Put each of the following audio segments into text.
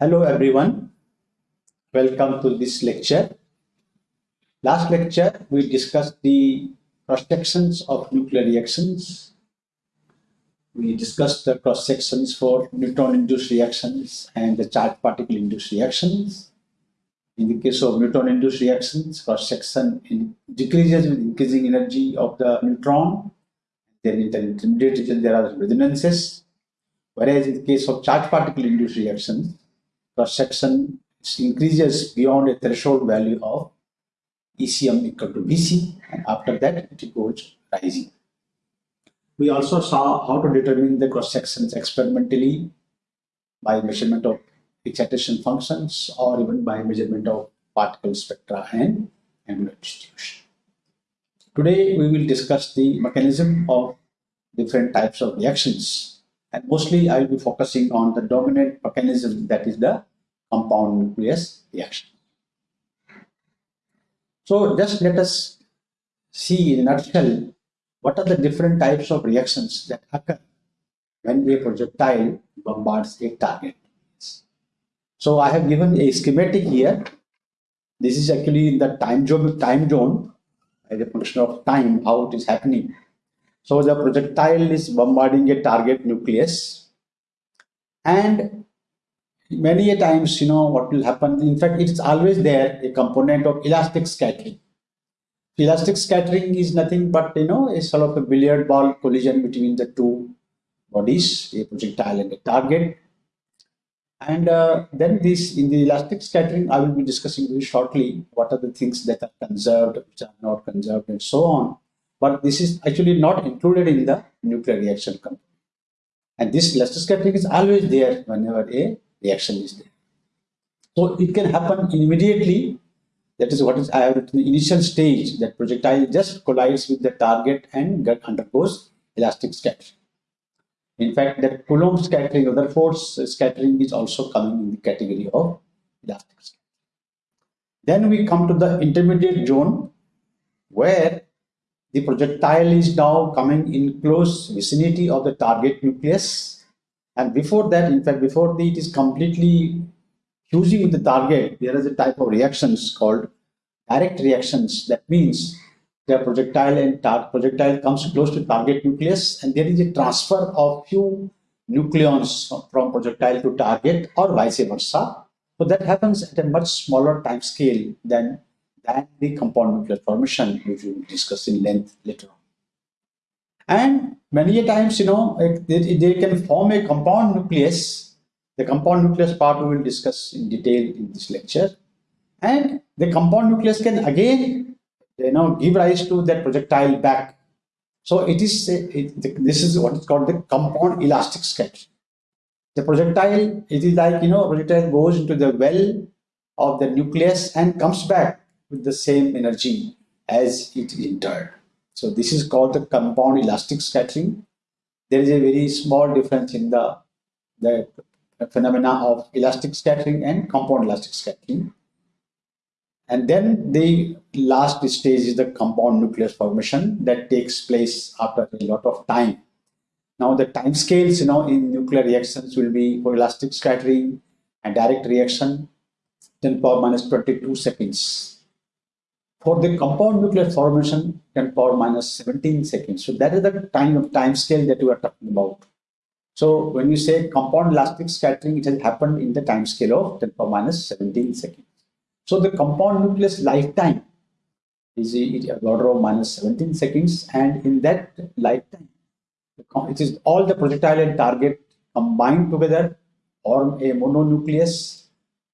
Hello everyone. Welcome to this lecture. Last lecture we discussed the cross sections of nuclear reactions. We discussed the cross sections for neutron induced reactions and the charged particle induced reactions. In the case of neutron induced reactions, cross section decreases with increasing energy of the neutron. Then in the intermediate region there are resonances. Whereas in the case of charged particle induced reactions, cross section increases beyond a threshold value of ECM equal to VC and after that it goes rising. We also saw how to determine the cross sections experimentally by measurement of excitation functions or even by measurement of particle spectra and angular distribution. Today we will discuss the mechanism of different types of reactions and mostly I will be focusing on the dominant mechanism that is the compound nucleus reaction. So just let us see in a nutshell what are the different types of reactions that occur when a projectile bombards a target. So I have given a schematic here. This is actually in the time zone, time zone as a function of time, how it is happening. So the projectile is bombarding a target nucleus. And many a times you know what will happen in fact it's always there a component of elastic scattering. Elastic scattering is nothing but you know a sort of a billiard ball collision between the two bodies a projectile and a target. And uh, then this in the elastic scattering i will be discussing very shortly what are the things that are conserved which are not conserved and so on but this is actually not included in the nuclear reaction component and this scattering is always there whenever a reaction is there. So it can happen immediately. That is what is I have written the initial stage that projectile just collides with the target and undergoes elastic scattering. In fact, that Coulomb scattering, other force scattering is also coming in the category of elastic scattering. Then we come to the intermediate zone where the projectile is now coming in close vicinity of the target nucleus and before that, in fact, before the, it is completely fusing with the target, there is a type of reactions called direct reactions. That means the projectile and projectile comes close to target nucleus and there is a transfer of few nucleons from projectile to target or vice versa. So that happens at a much smaller time scale than, than the compound nuclear formation, which we will discuss in length later on. And many a times, you know, they, they can form a compound nucleus. The compound nucleus part we will discuss in detail in this lecture. And the compound nucleus can again, you know, give rise to that projectile back. So it is, it, this is what is called the compound elastic sketch. The projectile, it is like, you know, projectile goes into the well of the nucleus and comes back with the same energy as it entered. So this is called the compound elastic scattering. There is a very small difference in the, the phenomena of elastic scattering and compound elastic scattering. And then the last stage is the compound nucleus formation that takes place after a lot of time. Now the time scales, you know, in nuclear reactions will be for elastic scattering and direct reaction 10 power minus 22 seconds for the compound nuclear formation, 10 power minus 17 seconds. So that is the time of time scale that we are talking about. So when you say compound elastic scattering, it has happened in the time scale of 10 power minus 17 seconds. So the compound nucleus lifetime is a order of minus 17 seconds, and in that lifetime, it is all the projectile and target combined together form a mononucleus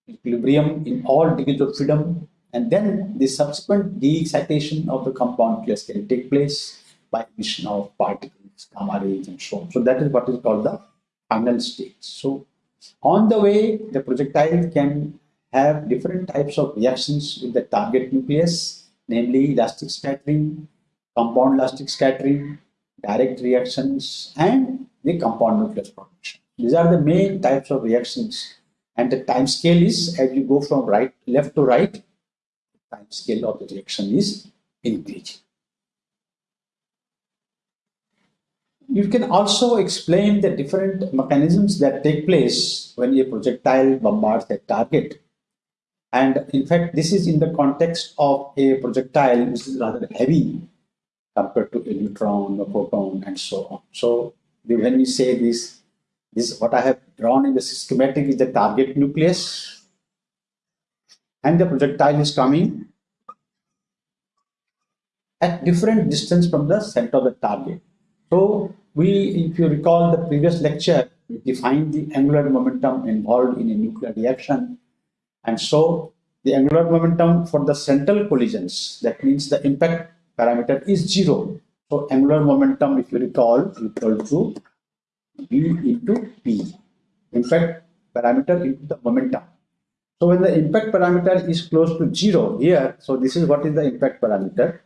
equilibrium in all degrees of freedom and then the subsequent de-excitation of the compound nucleus can take place by emission of particles, gamma rays, and so on. So that is what is called the final stage. So on the way, the projectile can have different types of reactions with the target nucleus, namely elastic scattering, compound elastic scattering, direct reactions, and the compound nucleus production. These are the main types of reactions. And the time scale is as you go from right, left to right, time scale of the reaction is increasing. you can also explain the different mechanisms that take place when a projectile bombards a target. And in fact, this is in the context of a projectile which is rather heavy compared to a neutron, a proton, and so on. So when we say this, this what I have drawn in the schematic is the target nucleus, and the projectile is coming at different distance from the center of the target. So we, if you recall the previous lecture, we defined the angular momentum involved in a nuclear reaction. And so the angular momentum for the central collisions, that means the impact parameter is zero. So angular momentum, if you recall, equal to V into P. Impact parameter into the momentum. So when the impact parameter is close to zero here, so this is what is the impact parameter.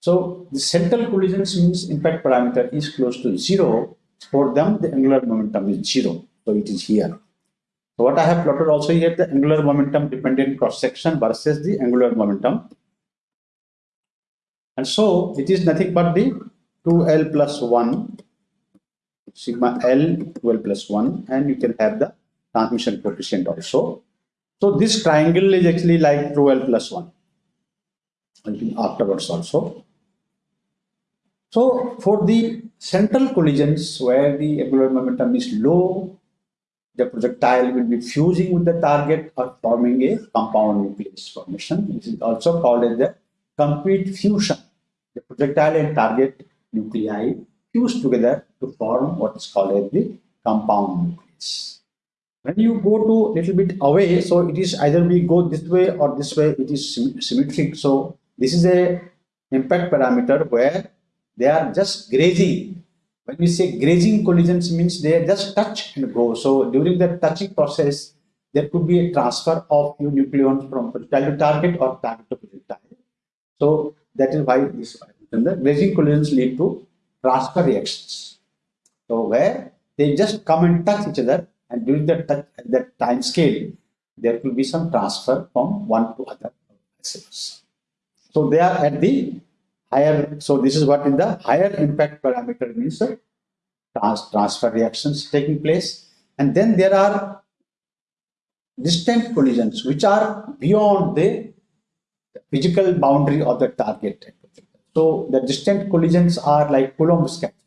So the central collisions means impact parameter is close to zero. For them, the angular momentum is zero. So it is here. So what I have plotted also here, the angular momentum dependent cross section versus the angular momentum. And so it is nothing but the 2L plus 1, sigma L 2L plus 1, and you can have the transmission coefficient also. So this triangle is actually like 2L plus 1 afterwards also. So for the central collisions where the angular momentum is low, the projectile will be fusing with the target or forming a compound nucleus formation. This is also called as the complete fusion. The projectile and target nuclei fuse together to form what is called as the compound nucleus. When you go to little bit away, so it is either we go this way or this way, it is symmetric. So this is a impact parameter where they are just grazing. When we say grazing collisions means they are just touch and go. So during the touching process, there could be a transfer of new nucleons from projectile to target or target to projectile. So that is why this and the grazing collisions lead to transfer reactions. So where they just come and touch each other and during that that time scale, there will be some transfer from one to other So they are at the higher, so this is what in the higher impact parameter means trans transfer reactions taking place. And then there are distant collisions which are beyond the physical boundary of the target. So the distant collisions are like Coulomb scattering.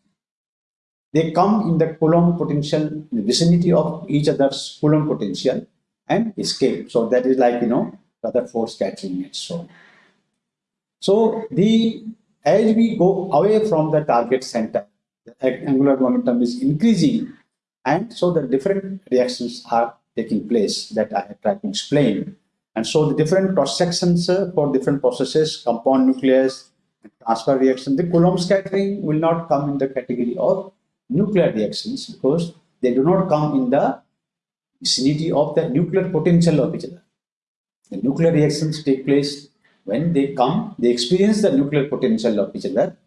They come in the Coulomb potential, in the vicinity of each other's Coulomb potential and escape. So that is like, you know, Rutherford scattering and so. So the as we go away from the target center, the angular momentum is increasing and so the different reactions are taking place that I have tried to explain. And so the different cross sections uh, for different processes, compound nucleus, transfer reaction, the Coulomb scattering will not come in the category of nuclear reactions because they do not come in the vicinity of the nuclear potential of each other. The nuclear reactions take place when they come, they experience the nuclear potential of each other.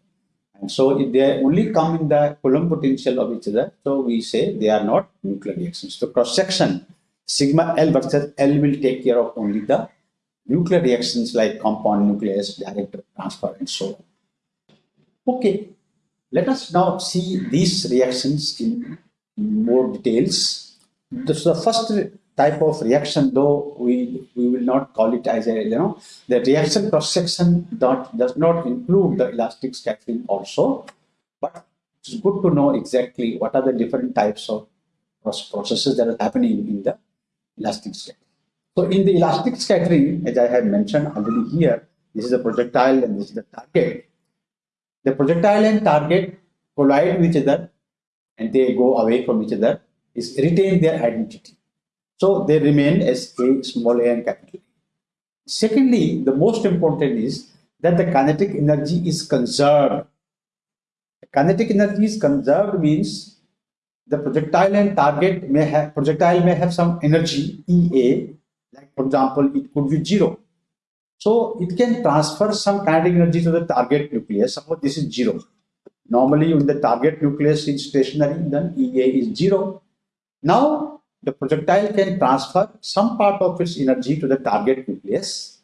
And so if they only come in the Coulomb potential of each other, so we say they are not nuclear reactions. So cross section, sigma L versus L will take care of only the nuclear reactions like compound nucleus, direct transfer, and so on. Okay, let us now see these reactions in more details. So the first type of reaction, though we, we will not call it as a, you know, the reaction cross-section does not include the elastic scattering also, but it's good to know exactly what are the different types of processes that are happening in the elastic scattering. So in the elastic scattering, as I have mentioned already here, this is a projectile and this is the target. The projectile and target collide with each other and they go away from each other, is retain their identity. So they remain as A, small a and capital. Secondly, the most important is that the kinetic energy is conserved. Kinetic energy is conserved means the projectile and target may have projectile may have some energy EA, like for example, it could be zero. So it can transfer some kinetic energy to the target nucleus. Suppose this is zero. Normally, when the target nucleus is stationary, then EA is zero. Now the projectile can transfer some part of its energy to the target nucleus.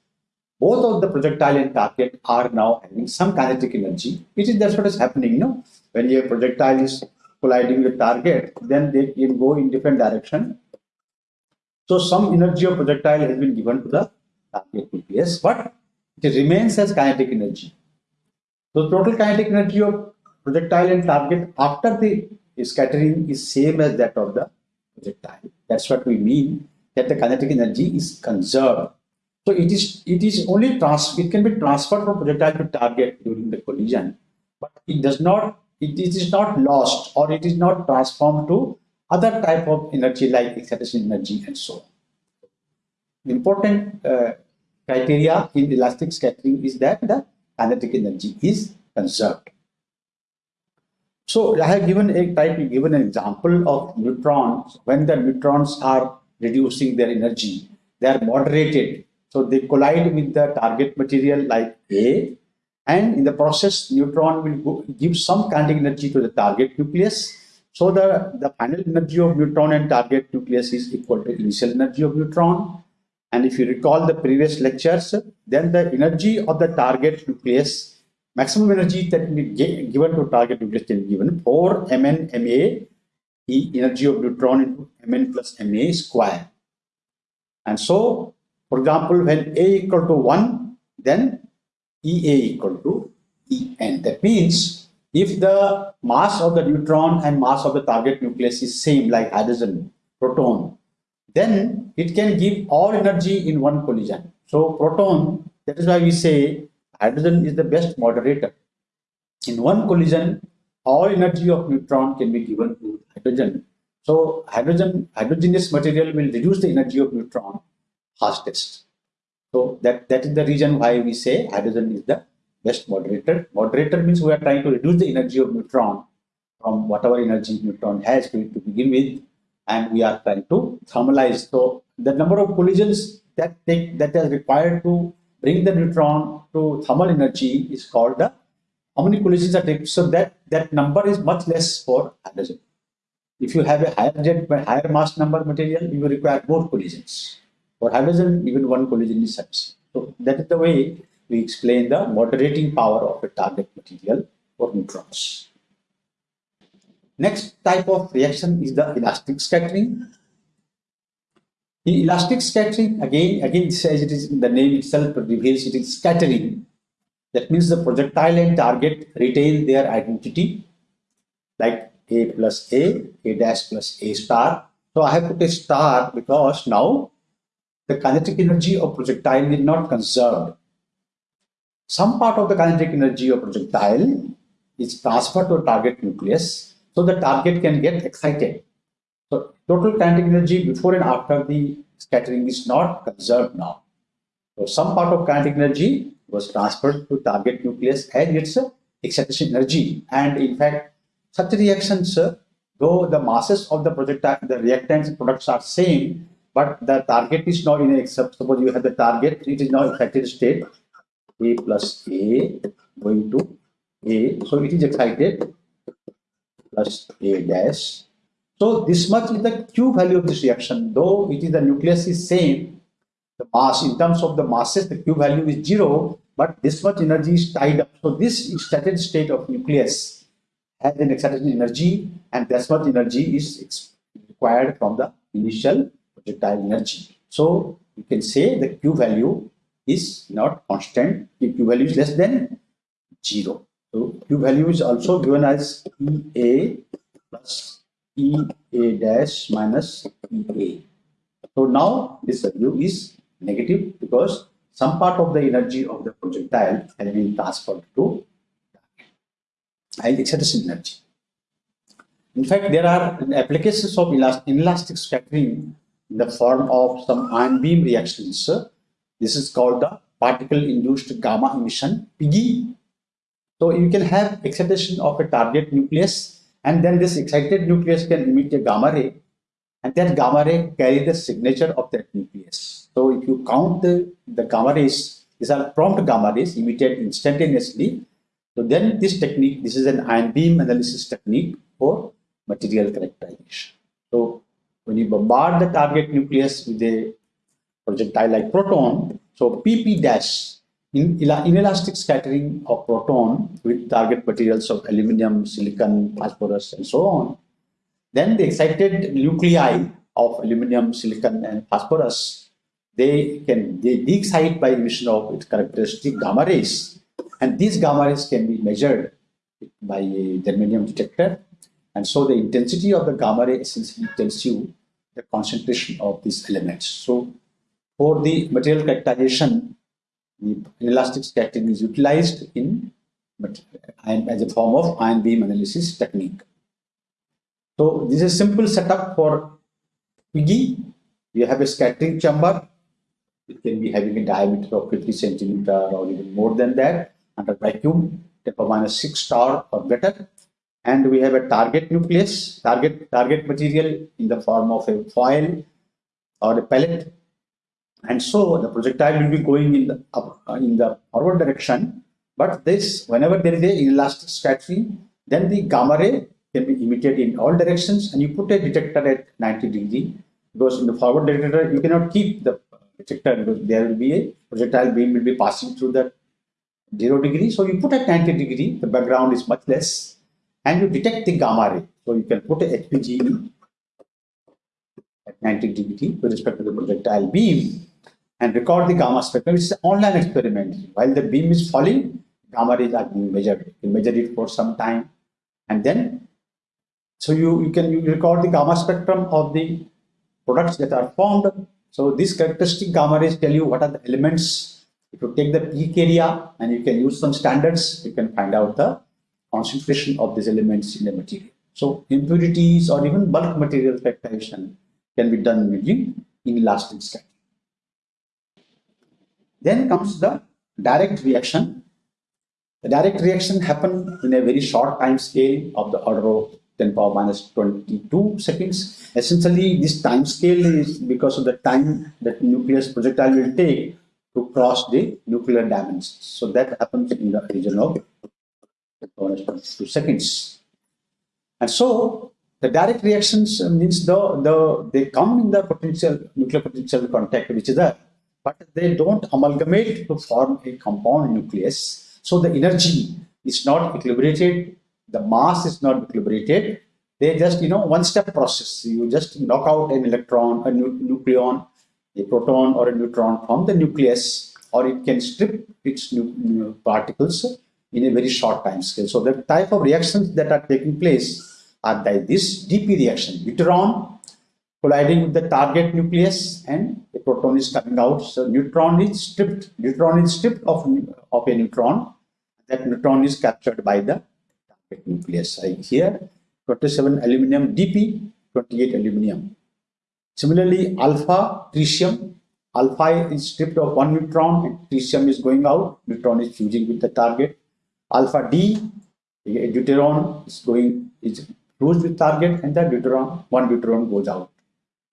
Both of the projectile and target are now having some kinetic energy, which is that's what is happening. Know, when a projectile is colliding with target, then they can go in different direction. So some energy of projectile has been given to the nucleus, but it remains as kinetic energy. So total kinetic energy of projectile and target after the scattering is same as that of the projectile. That's what we mean that the kinetic energy is conserved. So it is it is only trans it can be transferred from projectile to target during the collision, but it does not it, it is not lost or it is not transformed to other type of energy like excitation energy and so on. Important uh, criteria in elastic scattering is that the kinetic energy is conserved. So I have given a type given an example of neutrons. When the neutrons are reducing their energy they are moderated. So they collide with the target material like A. And in the process neutron will go, give some kinetic energy to the target nucleus. So the the final energy of neutron and target nucleus is equal to initial energy of neutron and if you recall the previous lectures then the energy of the target nucleus maximum energy that can be given to target nucleus can be given 4 mn ma the energy of neutron into mn plus ma square and so for example when a equal to 1 then EA equal to EN. That means if the mass of the neutron and mass of the target nucleus is same like hydrogen, proton, then it can give all energy in one collision. So proton, that is why we say hydrogen is the best moderator. In one collision, all energy of neutron can be given to hydrogen. So hydrogen, hydrogenous material will reduce the energy of neutron fastest. So that, that is the reason why we say hydrogen is the best moderator. Moderator means we are trying to reduce the energy of neutron from whatever energy neutron has to, to begin with and we are trying to thermalize. So the number of collisions that take that is required to bring the neutron to thermal energy is called the how many collisions are taken. So that that number is much less for hydrogen. If you have a higher jet higher mass number material, you will require more collisions. For hydrogen, even one collision is sufficient. So that is the way we explain the moderating power of a target material for neutrons. Next type of reaction is the elastic scattering. In elastic scattering, again, again says it is the name itself reveals it is scattering. That means the projectile and target retain their identity, like A plus A, A dash plus A star. So I have put a star because now the kinetic energy of projectile is not conserved. Some part of the kinetic energy of projectile is transferred to a target nucleus so the target can get excited. So total kinetic energy before and after the scattering is not conserved now. So some part of kinetic energy was transferred to target nucleus and its excitation energy. And in fact, such reactions, though the masses of the projectile, the reactants products are same, but the target is not in a suppose you have the target it is now excited state a plus a going to a so it is excited plus a dash so this much is the q value of this reaction though it is the nucleus is same the mass in terms of the masses the q value is zero but this much energy is tied up so this excited state of nucleus has an excited energy and that much energy is required from the initial projectile energy. So you can say the Q value is not constant. The Q value is less than zero. So Q value is also given as EA plus EA dash minus EA. So now this value is negative because some part of the energy of the projectile has been transferred to excitation energy. In fact, there are applications of inelastic scattering in the form of some ion beam reactions. This is called the particle induced gamma emission PIGE. So you can have excitation of a target nucleus and then this excited nucleus can emit a gamma ray and that gamma ray carry the signature of that nucleus. So if you count the, the gamma rays, these are prompt gamma rays emitted instantaneously. So then this technique, this is an ion beam analysis technique for material characterization. So when you bombard the target nucleus with a projectile like proton, so PP dash in inelastic scattering of proton with target materials of aluminum, silicon, phosphorus, and so on, then the excited nuclei of aluminum, silicon, and phosphorus, they can they de-excite by emission of its characteristic gamma rays. And these gamma rays can be measured by a germanium detector. And so the intensity of the gamma ray essentially tells you the concentration of these elements. So for the material characterization, the scattering is utilized in but as a form of ion beam analysis technique. So this is a simple setup for PIGE. We have a scattering chamber. It can be having a diameter of 50 centimeter or even more than that under vacuum, temper minus 6 torr or better. And we have a target nucleus, target target material in the form of a foil or a pellet and so the projectile will be going in the up, uh, in the forward direction. But this whenever there is a inelastic scattering then the gamma ray can be emitted in all directions. And you put a detector at 90 degree because in the forward detector you cannot keep the detector because there will be a projectile beam will be passing through the 0 degree. So you put at 90 degree the background is much less and you detect the gamma ray. So you can put a HPGe at 90 degree with respect to the projectile beam and record the gamma spectrum. It's an online experiment. While the beam is falling, gamma rays are being measured. You measure it for some time and then so you, you can you record the gamma spectrum of the products that are formed. So these characteristic gamma rays tell you what are the elements. If you take the peak area and you can use some standards, you can find out the concentration of these elements in the material. So impurities or even bulk material characterization can be done using inelastic scattering. Then comes the direct reaction. The direct reaction happen in a very short time scale of the order of 10 power minus 22 seconds. Essentially, this time scale is because of the time that nucleus projectile will take to cross the nuclear dimensions. So that happens in the region of 22 seconds. And so the direct reactions uh, means the, the they come in the potential nuclear potential contact which is there but they don't amalgamate to form a compound nucleus. So the energy is not equilibrated, the mass is not equilibrated. They just, you know, one step process. You just knock out an electron, a nu nucleon, a proton or a neutron from the nucleus, or it can strip its particles in a very short time scale. So the type of reactions that are taking place are by this DP reaction, deuteron colliding with the target nucleus and a proton is coming out. So neutron is stripped. Neutron is stripped of, of a neutron. That neutron is captured by the target nucleus. Right here, 27 aluminum DP, 28 aluminum. Similarly, alpha tritium. Alpha is stripped of one neutron and tritium is going out. Neutron is fusing with the target. Alpha D, deuteron is going is fused with target and the deuteron, one deuteron goes out.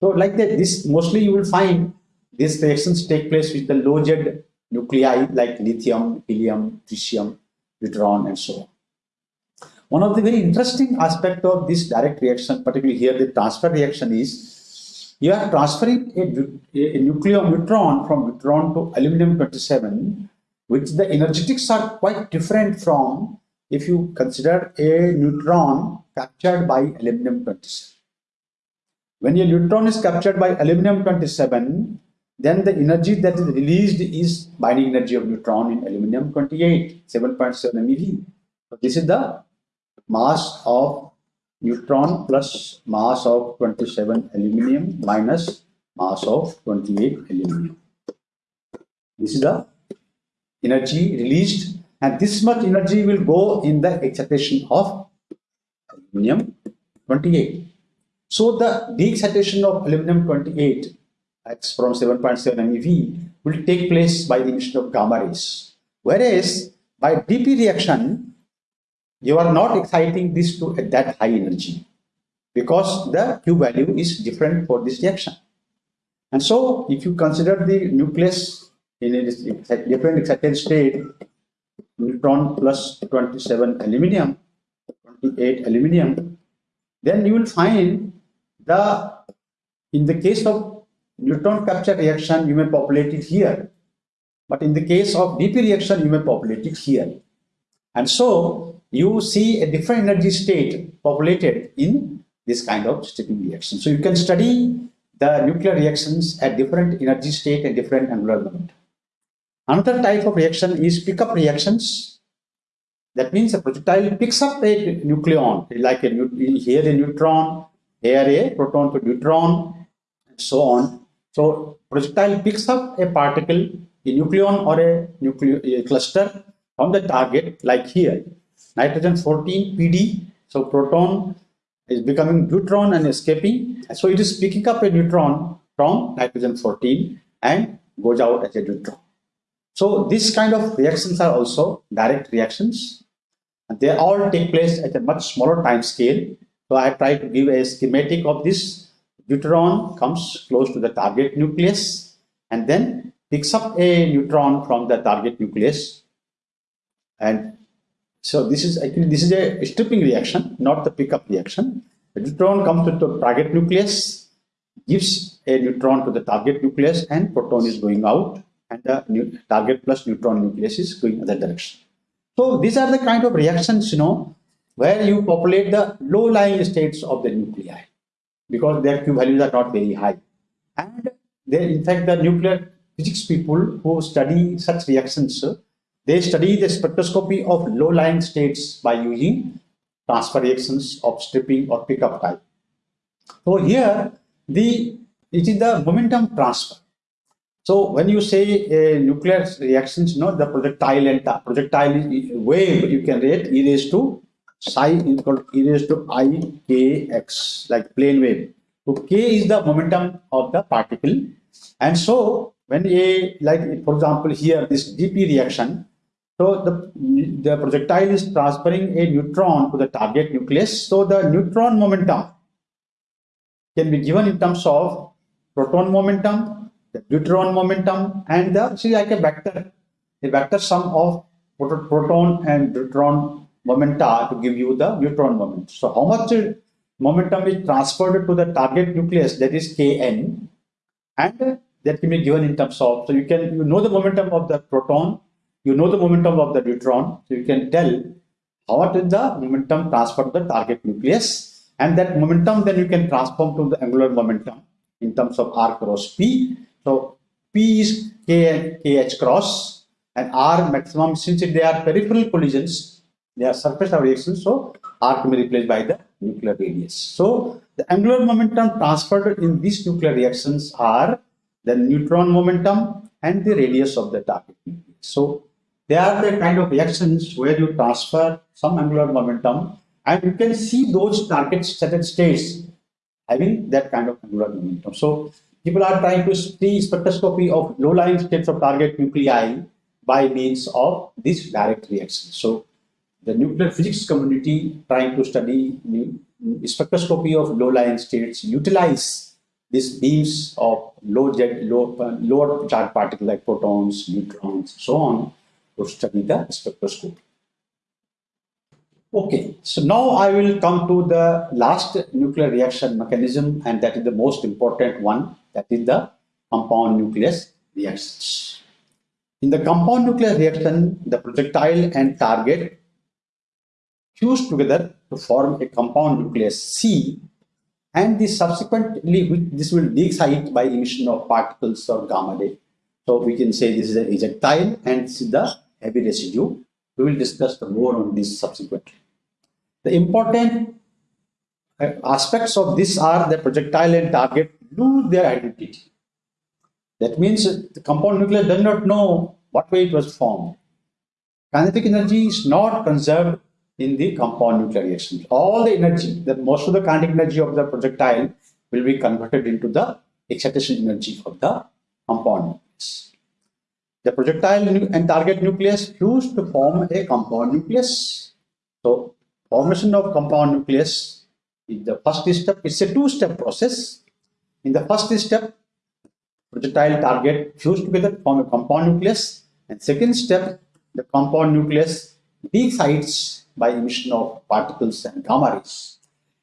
So like that, this mostly you will find these reactions take place with the low Z nuclei like lithium, helium, tritium, deuteron, and so on. One of the very interesting aspect of this direct reaction, particularly here the transfer reaction is, you are transferring a, a nuclear neutron from deuteron to aluminum 27, which the energetics are quite different from if you consider a neutron captured by aluminum 27. When a neutron is captured by aluminum 27, then the energy that is released is binding energy of neutron in aluminum 28, 7.7 MeV. So this is the mass of neutron plus mass of 27 aluminum minus mass of 28 aluminum. This is the energy released and this much energy will go in the excitation of aluminum 28. So the de-excitation of aluminum 28 that's from 7.7 MeV will take place by the emission of gamma rays. Whereas by DP reaction, you are not exciting this to that high energy because the Q value is different for this reaction. And so if you consider the nucleus in a different excited state, neutron plus 27 aluminium, 28 aluminium, then you will find the in the case of neutron capture reaction, you may populate it here. But in the case of DP reaction, you may populate it here. And so you see a different energy state populated in this kind of stripping reaction. So you can study the nuclear reactions at different energy state and different angular moment. Another type of reaction is pickup reactions. That means a projectile picks up a nucleon, like a here a neutron, here a proton to neutron, and so on. So projectile picks up a particle, a nucleon or a nuclear a cluster from the target, like here, nitrogen 14 PD. So proton is becoming neutron and escaping. So it is picking up a neutron from nitrogen 14 and goes out as a neutron. So this kind of reactions are also direct reactions. They all take place at a much smaller time scale. So I try to give a schematic of this. Neutron comes close to the target nucleus and then picks up a neutron from the target nucleus. And so this is actually this is a stripping reaction, not the pickup reaction. The neutron comes to the target nucleus, gives a neutron to the target nucleus, and proton is going out and the target plus neutron nucleus is going in that direction. So these are the kind of reactions, you know, where you populate the low-lying states of the nuclei because their Q values are not very high. And they, in fact, the nuclear physics people who study such reactions, they study the spectroscopy of low-lying states by using transfer reactions of stripping or pickup type. So here, the it is the momentum transfer. So when you say uh, nuclear reactions, you know, the projectile and the projectile wave you can rate e raised to psi is called e raised to i k x like plane wave. So k is the momentum of the particle, and so when a like for example here this dp reaction, so the the projectile is transferring a neutron to the target nucleus. So the neutron momentum can be given in terms of proton momentum the neutron momentum and the see like a vector a vector sum of proton and neutron momenta to give you the neutron moment so how much momentum is transferred to the target nucleus that is kn and that can be given in terms of so you can you know the momentum of the proton you know the momentum of the neutron so you can tell how much is the momentum transferred to the target nucleus and that momentum then you can transform to the angular momentum in terms of r cross p so P is K, KH cross and R maximum since they are peripheral collisions, they are surface reactions, so R can be replaced by the nuclear radius. So the angular momentum transferred in these nuclear reactions are the neutron momentum and the radius of the target. So they are the kind of reactions where you transfer some angular momentum and you can see those target states having that kind of angular momentum. So people are trying to see spectroscopy of low-lying states of target nuclei by means of this direct reaction. So the nuclear physics community trying to study spectroscopy of low-lying states utilize these beams of low jet, low, uh, lower charge particles like protons, neutrons, so on to study the spectroscopy. Okay, so now I will come to the last nuclear reaction mechanism and that is the most important one that is the compound nucleus reactions. In the compound nuclear reaction, the projectile and target fuse together to form a compound nucleus C and this subsequently this will be excited by emission of particles or gamma ray. So we can say this is an ejectile and this is the heavy residue. We will discuss more on this subsequently. The important uh, aspects of this are the projectile and target lose their identity. That means the compound nucleus does not know what way it was formed. Kinetic energy is not conserved in the compound nuclear reaction. All the energy, the most of the kinetic energy of the projectile will be converted into the excitation energy of the compound nucleus. The projectile and target nucleus fuse to form a compound nucleus. So formation of compound nucleus is the first step. It's a two-step process. In the first step, projectile target fuse together form a compound nucleus. And second step, the compound nucleus de-excites by emission of particles and gamma rays.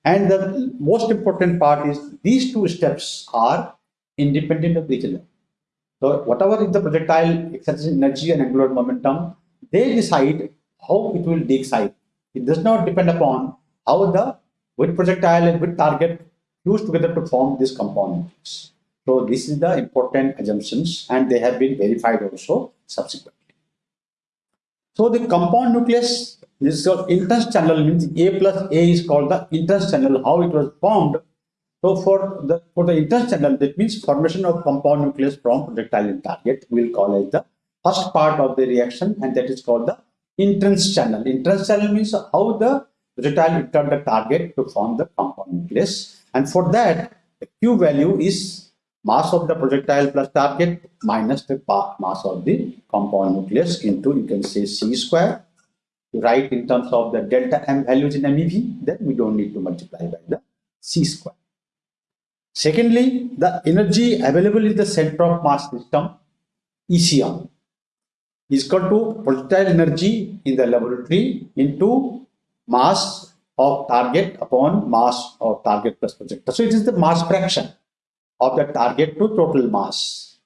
And the most important part is these two steps are independent of each other. So whatever is the projectile acceleration energy and angular momentum, they decide how it will decide. It does not depend upon how the with projectile and with target fuse together to form these components. So this is the important assumptions and they have been verified also subsequently. So the compound nucleus this is called entrance channel means A plus A is called the entrance channel how it was formed. So for the for the entrance channel that means formation of compound nucleus from projectile and target we will call as the first part of the reaction and that is called the entrance channel. Entrance channel means how the projectile entered the target to form the compound nucleus and for that the Q value is mass of the projectile plus target minus the mass of the compound nucleus into you can say c square. Write in terms of the delta m values in MeV then we don't need to multiply by the c square. Secondly the energy available in the center of mass system ECM is equal to projectile energy in the laboratory into mass of target upon mass of target plus projectile so it is the mass fraction of the target to total mass.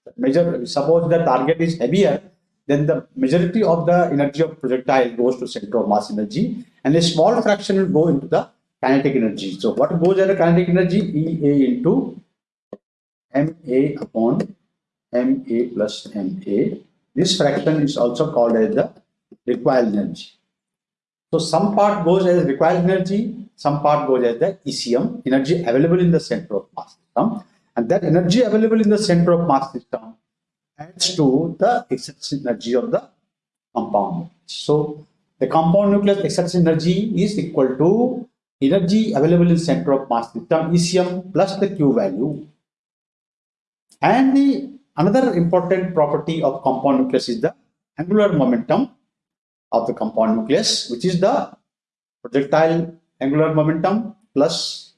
Suppose the target is heavier, then the majority of the energy of projectile goes to center of mass energy and a small fraction will go into the kinetic energy. So what goes as the kinetic energy? EA into MA upon MA plus MA. This fraction is also called as the recoil energy. So some part goes as recoil energy, some part goes as the ECM, energy available in the center of mass system and that energy available in the center of mass system adds to the excess energy of the compound. So the compound nucleus excess energy is equal to energy available in center of mass system ECM plus the Q value. And the another important property of compound nucleus is the angular momentum of the compound nucleus, which is the projectile angular momentum plus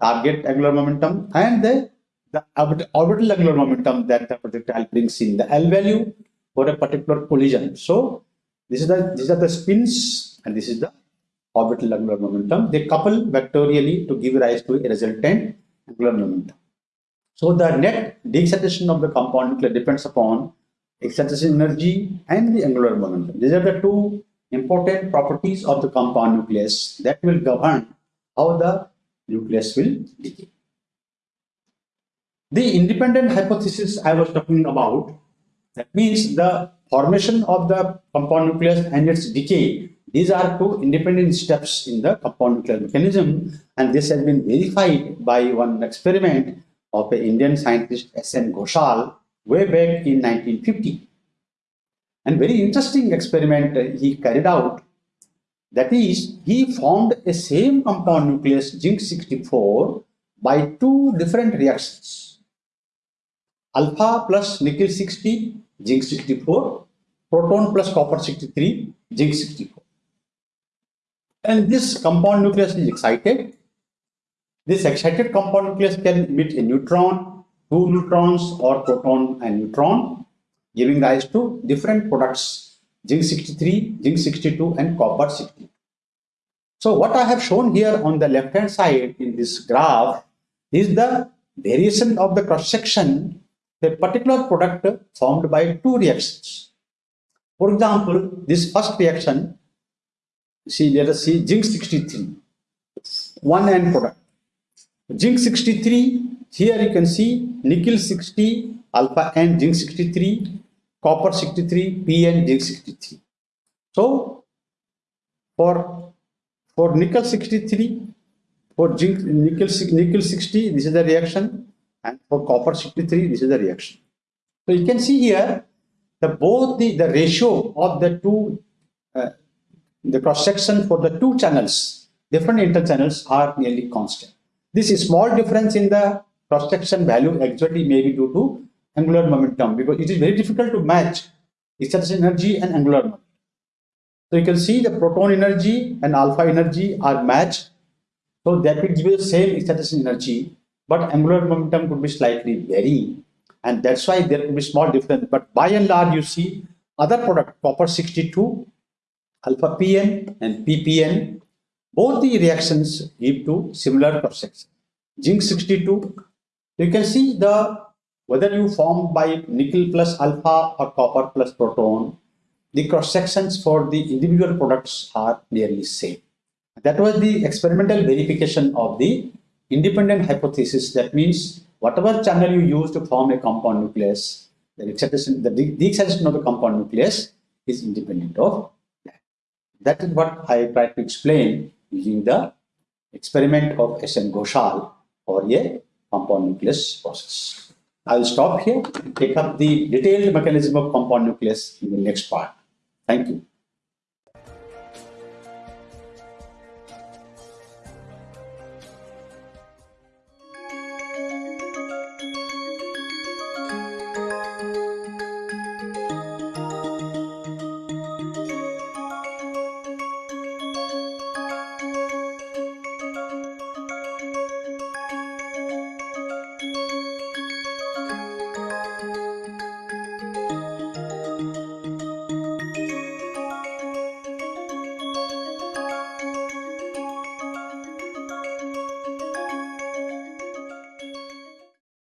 target angular momentum and the, the orbital angular momentum that the projectile brings in the L value for a particular collision. So this is the these are the spins and this is the orbital angular momentum. They couple vectorially to give rise to a resultant angular momentum. So the net de-excitation of the compound nucleus depends upon excitation energy and the angular momentum. These are the two important properties of the compound nucleus that will govern how the nucleus will decay. The independent hypothesis I was talking about, that means the formation of the compound nucleus and its decay, these are two independent steps in the compound nuclear mechanism and this has been verified by one experiment of an Indian scientist S.N. Ghoshal way back in 1950. And very interesting experiment he carried out that is, he formed a same compound nucleus zinc 64 by two different reactions. Alpha plus nickel 60, zinc 64, proton plus copper 63, zinc 64. And this compound nucleus is excited. This excited compound nucleus can emit a neutron, two neutrons or proton and neutron, giving rise to different products zinc 63, zinc 62 and copper 60. So what I have shown here on the left hand side in this graph is the variation of the cross section a particular product formed by two reactions. For example, this first reaction, see let us see zinc 63, one end product. Zinc 63, here you can see nickel 60, alpha and zinc 63, copper 63, PN zinc 63. So for for nickel 63, for zinc nickel nickel 60, this is the reaction, and for copper 63, this is the reaction. So you can see here the both the the ratio of the two uh, the cross section for the two channels different interchannels are nearly constant. This is small difference in the cross section value actually may be due to angular momentum because it is very difficult to match excitation energy and angular momentum. So you can see the proton energy and alpha energy are matched. So that will give you the same excitation energy, but angular momentum could be slightly varying. And that's why there could be small difference. But by and large, you see other product, copper 62, alpha PN and PPN, both the reactions give to similar cross section. Zinc 62, you can see the whether you form by nickel plus alpha or copper plus proton, the cross sections for the individual products are nearly same. That was the experimental verification of the independent hypothesis. That means whatever channel you use to form a compound nucleus, the excitation, the de excitation of the compound nucleus is independent of that. That is what I tried to explain using the experiment of S.N. Ghoshal for a compound nucleus process. I will stop here and take up the detailed mechanism of compound nucleus in the next part. Thank you.